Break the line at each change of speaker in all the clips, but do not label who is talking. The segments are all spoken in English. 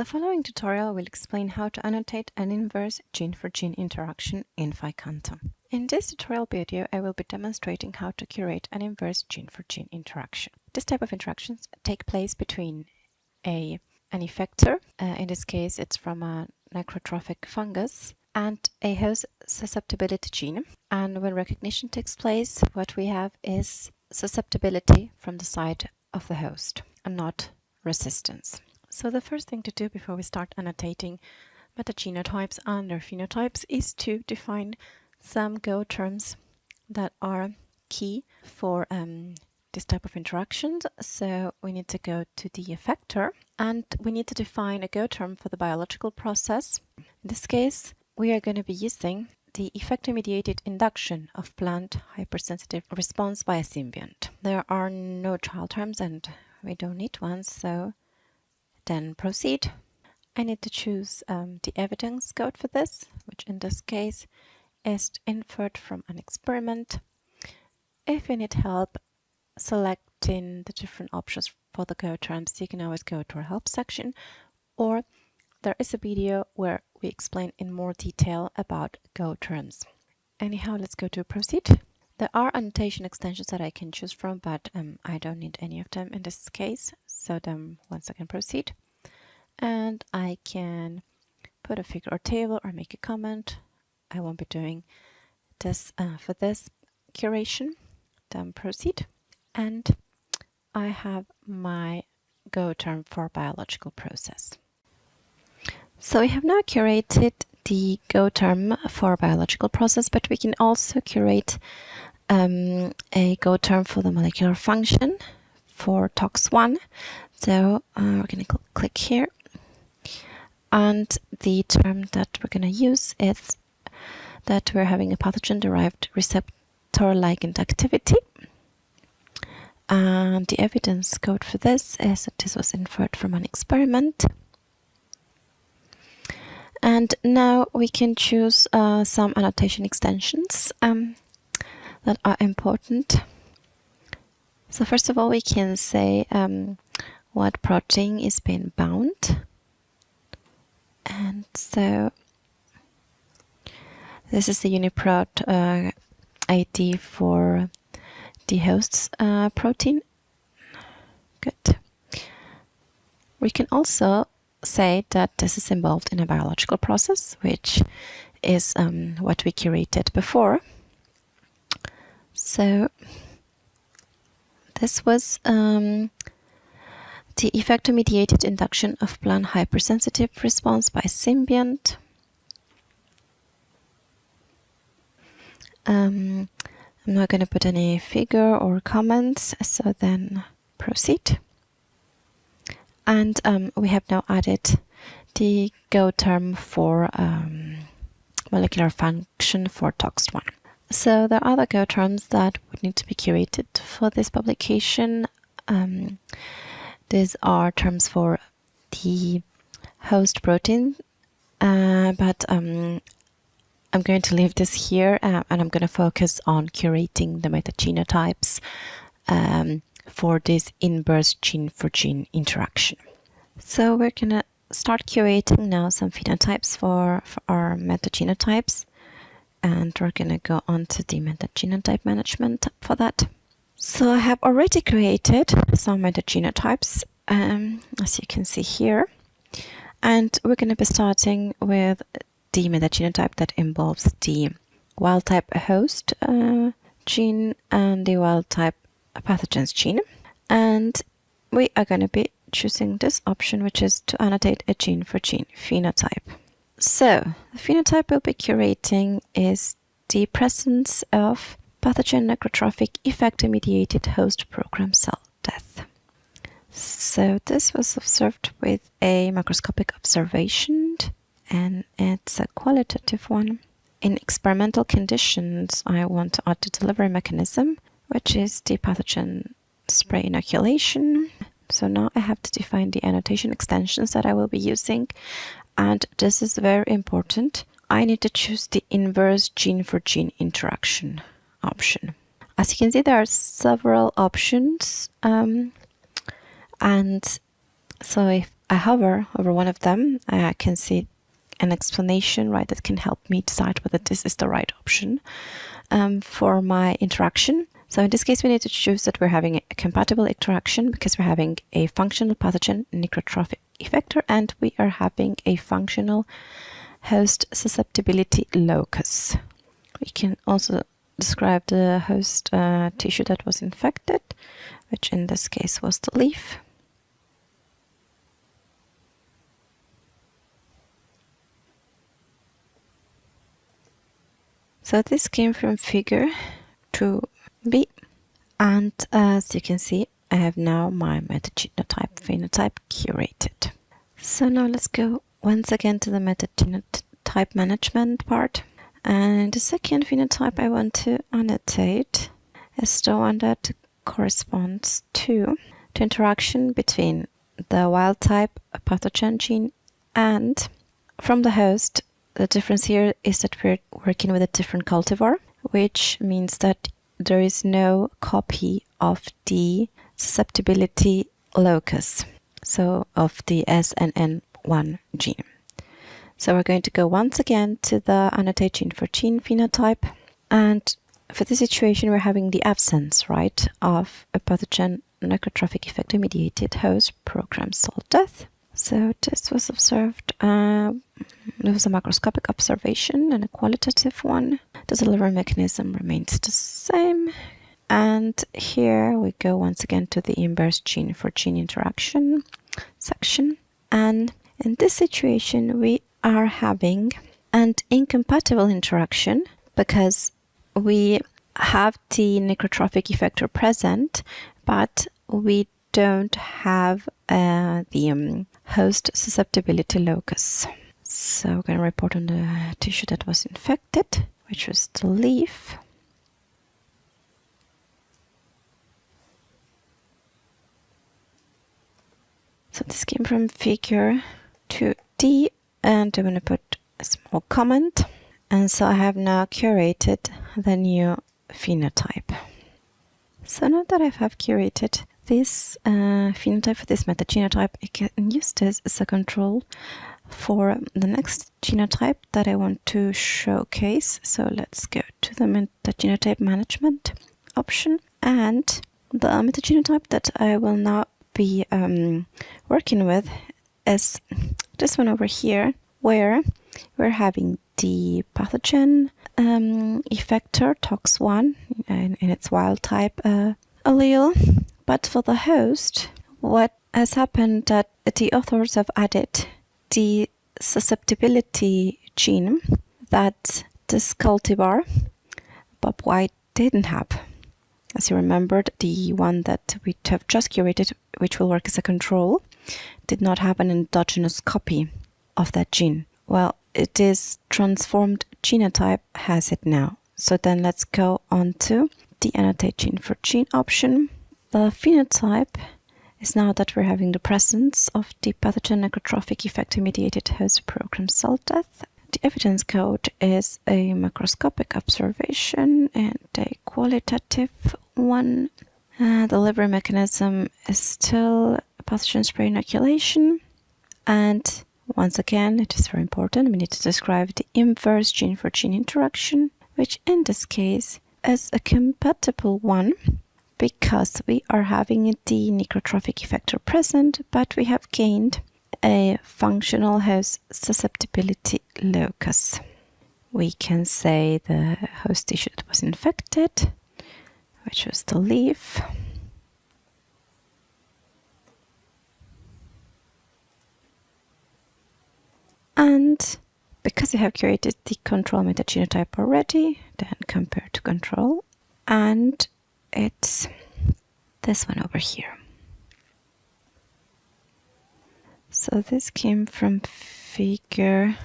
The following tutorial will explain how to annotate an inverse gene-for-gene interaction in PHI-Canto. In this tutorial video, I will be demonstrating how to curate an inverse gene-for-gene interaction. This type of interactions take place between a, an effector, uh, in this case it's from a necrotrophic fungus, and a host susceptibility gene. And when recognition takes place, what we have is susceptibility from the side of the host and not resistance. So the first thing to do before we start annotating metagenotypes and their phenotypes is to define some GO terms that are key for um, this type of interactions. So we need to go to the effector and we need to define a GO term for the biological process. In this case, we are going to be using the effector-mediated induction of plant hypersensitive response by a symbiont. There are no child terms and we don't need one, so then proceed. I need to choose um, the evidence code for this, which in this case is inferred from an experiment. If you need help selecting the different options for the GO terms, you can always go to our help section or there is a video where we explain in more detail about GO terms. Anyhow, let's go to proceed. There are annotation extensions that I can choose from, but um, I don't need any of them in this case. So then once I can proceed and I can put a figure or table or make a comment. I won't be doing this uh, for this curation. Then proceed. And I have my GO term for biological process. So we have now curated the GO term for biological process, but we can also curate um, a GO term for the molecular function for TOX1. So uh, we're going to cl click here. And the term that we're going to use is that we're having a pathogen-derived receptor ligand activity. And the evidence code for this is that this was inferred from an experiment. And now we can choose uh, some annotation extensions um, that are important. So first of all, we can say um, what protein is being bound. And so this is the UniProt uh, ID for the host's uh, protein. Good. We can also say that this is involved in a biological process, which is um, what we curated before. So this was um, the effector-mediated induction of plant hypersensitive response by symbiont. Um, I'm not going to put any figure or comments, so then proceed. And um, we have now added the GO term for um, molecular function for TOX1. So there are other GO terms that would need to be curated for this publication. Um, these are terms for the host protein, uh, but um, I'm going to leave this here uh, and I'm going to focus on curating the metagenotypes um, for this inverse gene for gene interaction. So we're going to start curating now some phenotypes for, for our metagenotypes and we're gonna go on to the metagenotype management for that. So I have already created some metagenotypes, um, as you can see here, and we're gonna be starting with the metagenotype that involves the wild type host uh, gene and the wild type pathogens gene. And we are going to be choosing this option, which is to annotate a gene for gene phenotype. So, the phenotype we'll be curating is the presence of pathogen necrotrophic effector-mediated host program cell death. So this was observed with a microscopic observation and it's a qualitative one. In experimental conditions, I want to add the delivery mechanism, which is the pathogen spray inoculation. So now I have to define the annotation extensions that I will be using and this is very important, I need to choose the inverse gene for gene interaction option. As you can see, there are several options um, and so if I hover over one of them, I can see an explanation, right, that can help me decide whether this is the right option um, for my interaction. So in this case, we need to choose that we're having a compatible interaction because we're having a functional pathogen necrotrophic effector and we are having a functional host susceptibility locus. We can also describe the host uh, tissue that was infected, which in this case was the leaf. So this came from figure 2b and as you can see I have now my metagenotype phenotype curated. So now let's go once again to the metagenotype management part and the second phenotype I want to annotate is the one that corresponds to the interaction between the wild type pathogen gene and from the host the difference here is that we're working with a different cultivar, which means that there is no copy of the susceptibility locus, so of the SNN1 gene. So we're going to go once again to the annotate gene for gene phenotype. And for this situation, we're having the absence, right, of a pathogen necrotrophic effector mediated host programmed cell death. So this was observed, uh, it was a macroscopic observation and a qualitative one. The delivery mechanism remains the same. And here we go once again to the inverse gene for gene interaction section. And in this situation, we are having an incompatible interaction because we have the necrotrophic effector present, but we don't have uh, the um, host susceptibility locus. So we're going to report on the tissue that was infected, which was the leaf. So this came from figure 2D and I'm going to put a small comment. And so I have now curated the new phenotype. So now that I have curated this uh, phenotype for this metagenotype, I can use this as a control for the next genotype that I want to showcase. So let's go to the metagenotype management option and the metagenotype that I will now be um, working with is this one over here where we're having the pathogen um, effector TOX1 in, in its wild type uh, allele but for the host, what has happened that the authors have added the susceptibility gene that this cultivar Bob White didn't have. As you remembered, the one that we have just curated, which will work as a control, did not have an endogenous copy of that gene. Well, it is transformed genotype has it now. So then let's go on to the annotate gene for gene option the phenotype is now that we're having the presence of the pathogen necrotrophic effector mediated host programmed cell death. The evidence code is a macroscopic observation and a qualitative one. Uh, the delivery mechanism is still pathogen spray inoculation. And once again, it is very important, we need to describe the inverse gene for gene interaction, which in this case is a compatible one because we are having the necrotrophic effector present, but we have gained a functional host susceptibility locus. We can say the host tissue that was infected, which was the leaf. And because we have created the control metagenotype already, then compare to control and it's this one over here. So this came from figure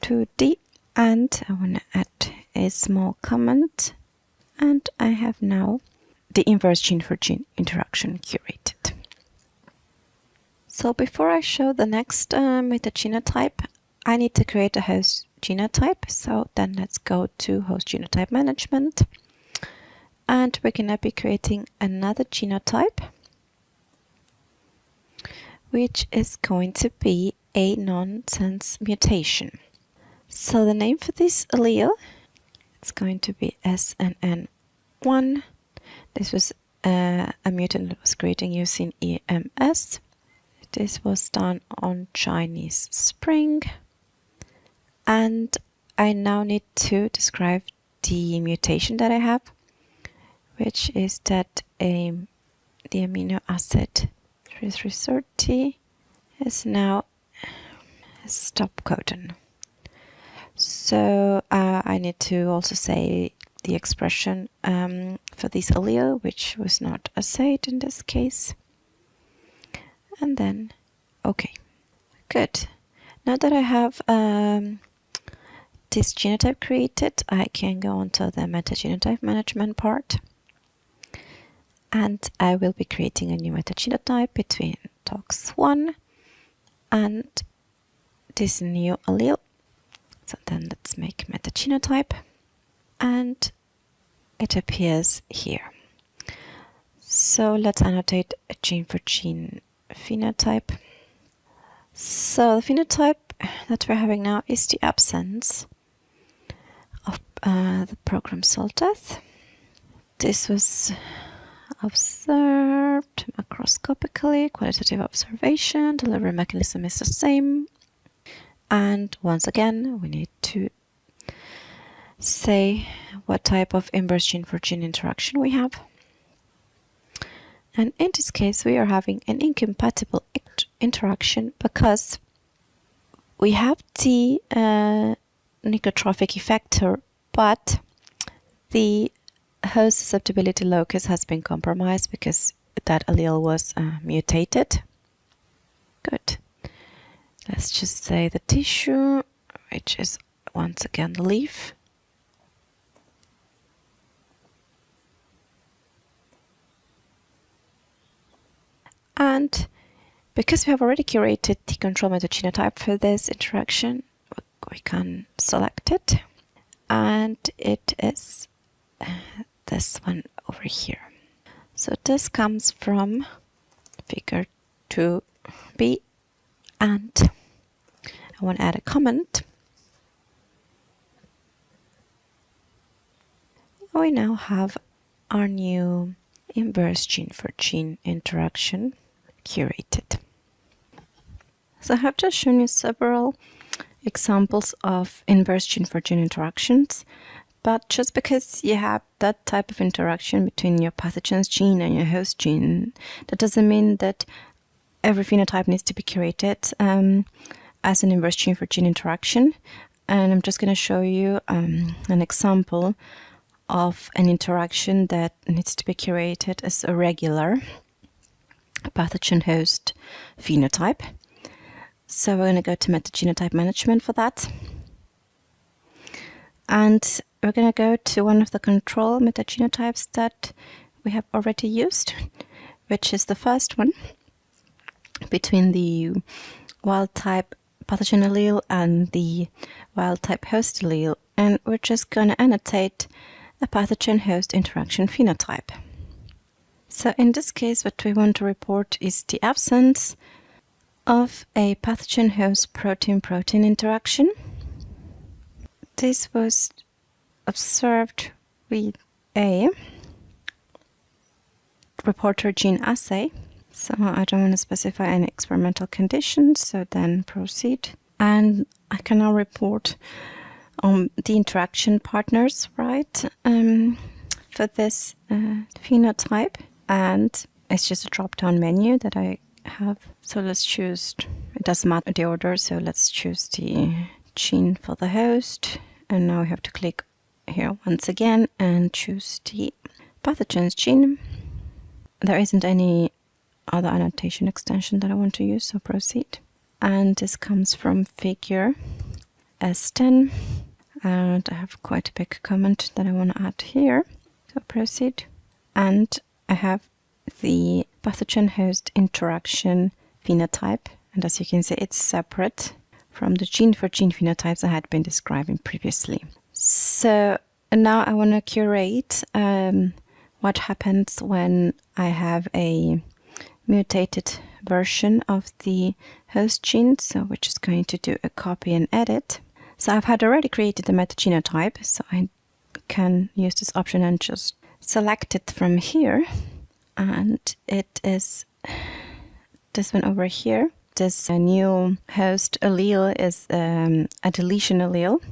2D and I want to add a small comment and I have now the inverse gene for gene interaction curated. So before I show the next uh, metagenotype, I need to create a host genotype. So then let's go to host genotype management and we're going to be creating another genotype which is going to be a nonsense mutation. So the name for this allele, it's going to be SNN1. This was uh, a mutant that was creating using EMS. This was done on Chinese Spring. And I now need to describe the mutation that I have, which is that um, the amino acid 3330 is now stop codon. So uh, I need to also say the expression um, for this allele, which was not assayed in this case. And then, okay, good. Now that I have um, this genotype created, I can go on to the metagenotype management part. And I will be creating a new metagenotype between TOX1 and this new allele. So then let's make metagenotype and it appears here. So let's annotate a gene for gene phenotype. So the phenotype that we're having now is the absence of uh, the program cell death. This was observed macroscopically, qualitative observation, delivery mechanism is the same. And once again, we need to say what type of inverse gene for gene interaction we have. And in this case, we are having an incompatible interaction because we have the uh, necrotrophic effector, but the host susceptibility locus has been compromised because that allele was uh, mutated. Good. Let's just say the tissue, which is once again the leaf. And because we have already curated the control metagenotype for this interaction, we can select it. And it is this one over here. So this comes from figure 2b and I want to add a comment. We now have our new inverse gene for gene interaction curated. So I have just shown you several examples of inverse gene for gene interactions but just because you have that type of interaction between your pathogen's gene and your host gene, that doesn't mean that every phenotype needs to be curated um, as an inverse gene for gene interaction. And I'm just going to show you um, an example of an interaction that needs to be curated as a regular pathogen host phenotype. So we're going to go to metagenotype management for that. And we're going to go to one of the control metagenotypes that we have already used, which is the first one between the wild type pathogen allele and the wild type host allele. And we're just going to annotate a pathogen host interaction phenotype. So in this case, what we want to report is the absence of a pathogen host protein protein interaction. This was observed with a reporter gene assay. So I don't want to specify any experimental conditions, so then proceed. And I can now report on the interaction partners, right, um, for this uh, phenotype. And it's just a drop-down menu that I have. So let's choose, it doesn't matter the order, so let's choose the gene for the host. And now we have to click here once again and choose the pathogens gene. There isn't any other annotation extension that I want to use, so proceed. And this comes from figure S10. And I have quite a big comment that I want to add here. So proceed. And I have the pathogen host interaction phenotype. And as you can see, it's separate from the gene for gene phenotypes I had been describing previously. So now I want to curate um, what happens when I have a mutated version of the host gene. So we're just going to do a copy and edit. So I've had already created the metagenotype, so I can use this option and just select it from here. And it is this one over here. This new host allele is um, a deletion allele.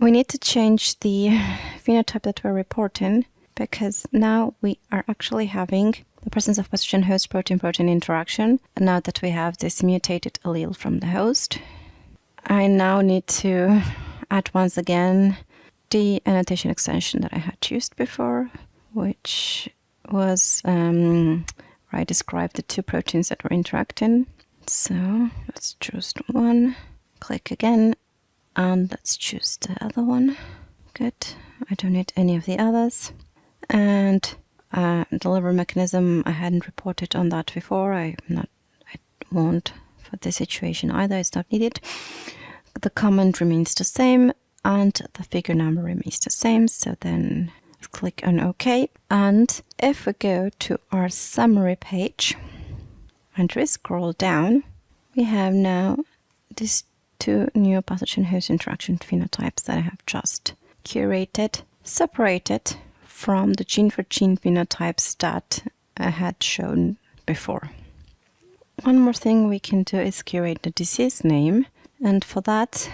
We need to change the phenotype that we're reporting because now we are actually having the presence of pathogen host protein protein interaction. And now that we have this mutated allele from the host, I now need to add once again the annotation extension that I had used before, which was um, where I described the two proteins that were interacting. So let's choose one, click again, and let's choose the other one. Good. I don't need any of the others. And uh, delivery mechanism, I hadn't reported on that before. I'm not, I won't for this situation either. It's not needed. The comment remains the same, and the figure number remains the same. So then click on OK. And if we go to our summary page we scroll down, we have now these two new pathogen host interaction phenotypes that I have just curated, separated from the gene for gene phenotypes that I had shown before. One more thing we can do is curate the disease name, and for that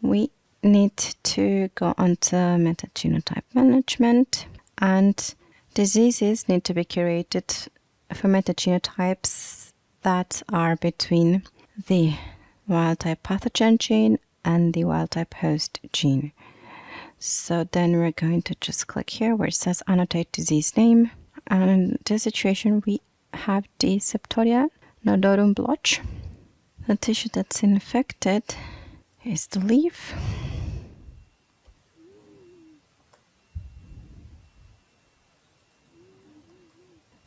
we need to go onto metagenotype management and diseases need to be curated for metagenotypes that are between the wild type pathogen gene and the wild type host gene. So then we're going to just click here where it says annotate disease name. And in this situation, we have the Septoria nodorum blotch. The tissue that's infected is the leaf.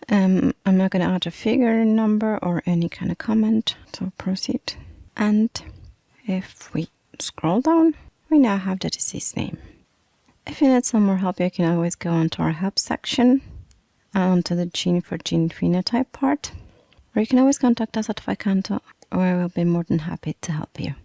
Um, I'm not going to add a figure number or any kind of comment, so proceed. And if we scroll down, we now have the disease name. If you need some more help, you can always go onto our help section, onto the gene for gene phenotype part, or you can always contact us at PHI-Canto, where we'll be more than happy to help you.